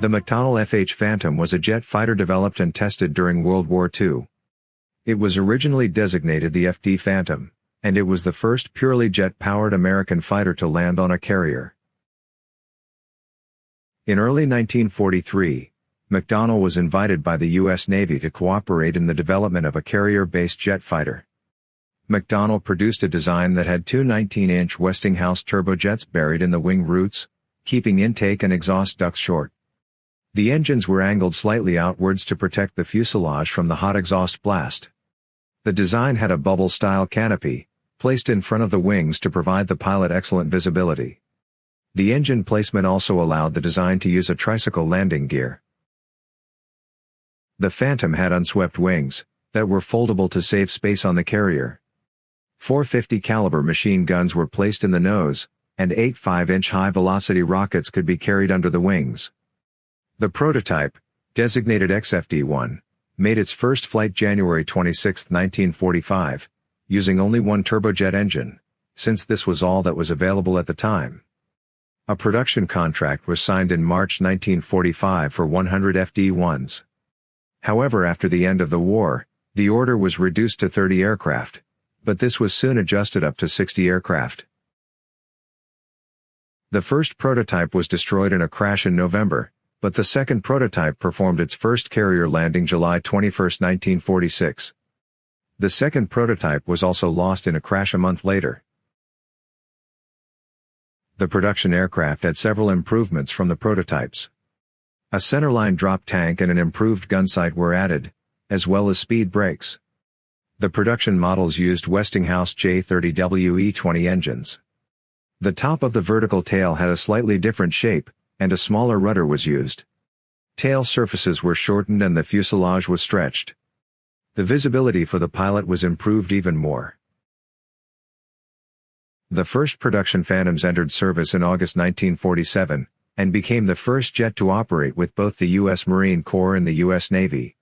The McDonnell FH Phantom was a jet fighter developed and tested during World War II. It was originally designated the FD Phantom, and it was the first purely jet-powered American fighter to land on a carrier. In early 1943, McDonnell was invited by the U.S. Navy to cooperate in the development of a carrier-based jet fighter. McDonnell produced a design that had two 19-inch Westinghouse turbojets buried in the wing roots, keeping intake and exhaust ducts short. The engines were angled slightly outwards to protect the fuselage from the hot exhaust blast. The design had a bubble-style canopy, placed in front of the wings to provide the pilot excellent visibility. The engine placement also allowed the design to use a tricycle landing gear. The Phantom had unswept wings, that were foldable to save space on the carrier. 450 caliber machine guns were placed in the nose, and eight 5-inch high-velocity rockets could be carried under the wings. The prototype, designated XFD-1, made its first flight January 26, 1945, using only one turbojet engine, since this was all that was available at the time. A production contract was signed in March 1945 for 100 FD-1s. However after the end of the war, the order was reduced to 30 aircraft, but this was soon adjusted up to 60 aircraft. The first prototype was destroyed in a crash in November, but the second prototype performed its first carrier landing July 21, 1946. The second prototype was also lost in a crash a month later. The production aircraft had several improvements from the prototypes. A centerline drop tank and an improved gun sight were added, as well as speed brakes. The production models used Westinghouse J30WE20 engines. The top of the vertical tail had a slightly different shape, and a smaller rudder was used. Tail surfaces were shortened and the fuselage was stretched. The visibility for the pilot was improved even more. The first production Phantoms entered service in August 1947, and became the first jet to operate with both the U.S. Marine Corps and the U.S. Navy.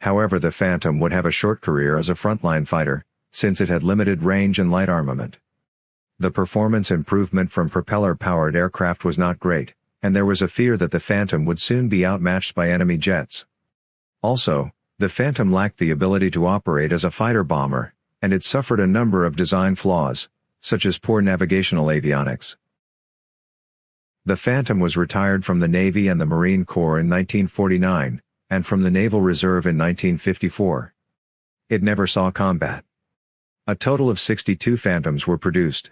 However the Phantom would have a short career as a frontline fighter, since it had limited range and light armament. The performance improvement from propeller-powered aircraft was not great and there was a fear that the Phantom would soon be outmatched by enemy jets. Also, the Phantom lacked the ability to operate as a fighter bomber, and it suffered a number of design flaws, such as poor navigational avionics. The Phantom was retired from the Navy and the Marine Corps in 1949, and from the Naval Reserve in 1954. It never saw combat. A total of 62 Phantoms were produced.